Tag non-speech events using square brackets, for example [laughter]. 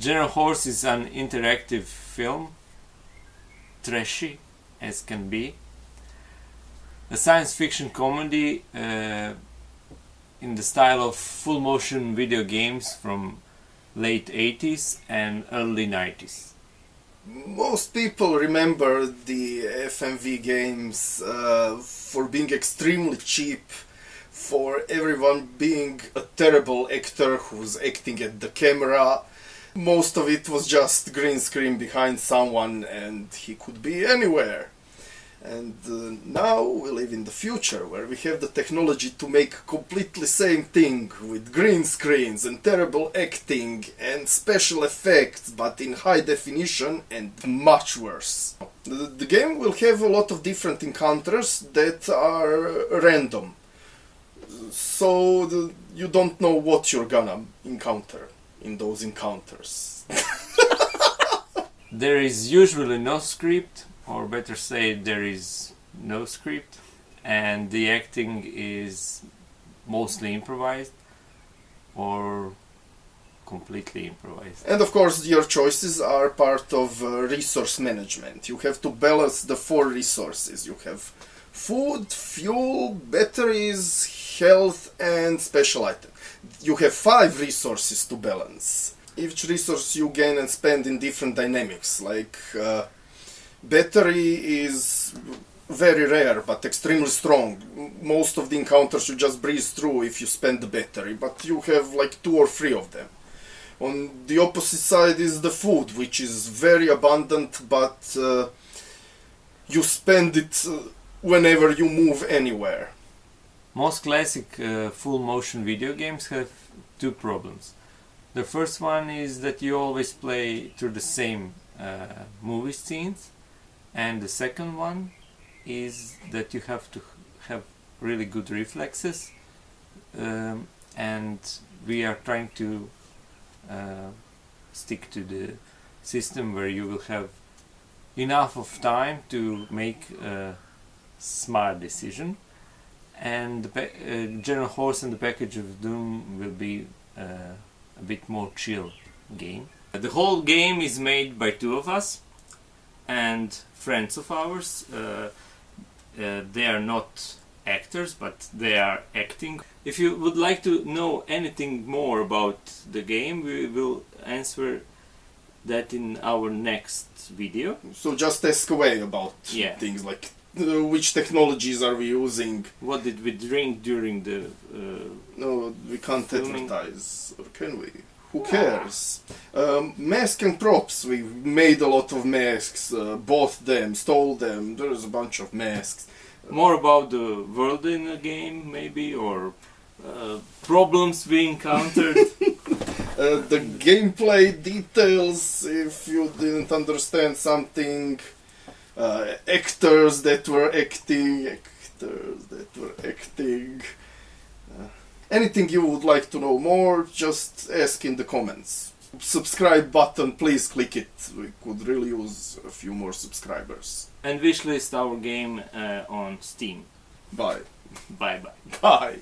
General Horse is an interactive film, trashy as can be. A science fiction comedy uh, in the style of full motion video games from late 80s and early 90s. Most people remember the FMV games uh, for being extremely cheap, for everyone being a terrible actor who's acting at the camera. Most of it was just green screen behind someone and he could be anywhere. And uh, now we live in the future where we have the technology to make completely same thing with green screens and terrible acting and special effects but in high definition and much worse. The, the game will have a lot of different encounters that are random. So the, you don't know what you're gonna encounter in those encounters. [laughs] there is usually no script or better say there is no script and the acting is mostly improvised or completely improvised. And of course your choices are part of uh, resource management. You have to balance the four resources. You have food, fuel, batteries, health and special item. You have five resources to balance. Each resource you gain and spend in different dynamics like uh, Battery is very rare but extremely strong. Most of the encounters you just breeze through if you spend the battery, but you have like two or three of them. On the opposite side is the food, which is very abundant, but uh, you spend it uh, whenever you move anywhere. Most classic uh, full motion video games have two problems. The first one is that you always play through the same uh, movie scenes and the second one is that you have to have really good reflexes um, and we are trying to uh, stick to the system where you will have enough of time to make a smart decision and the uh, General Horse and the package of Doom will be uh, a bit more chill game. The whole game is made by two of us and friends of ours. Uh, uh, they are not actors, but they are acting. If you would like to know anything more about the game, we will answer that in our next video. So just ask away about yeah. things like uh, [laughs] which technologies are we using? What did we drink during the? Uh, no, we can't filming? advertise, or can we? Who cares? Um, mask and props. We made a lot of masks, uh, bought them, stole them. There's a bunch of masks. More about the world in the game, maybe, or uh, problems we encountered. [laughs] uh, the gameplay details, if you didn't understand something. Uh, actors that were acting, actors that were acting. Anything you would like to know more, just ask in the comments. Subscribe button, please click it. We could really use a few more subscribers. And wishlist our game uh, on Steam. Bye. [laughs] Bye bye. Bye.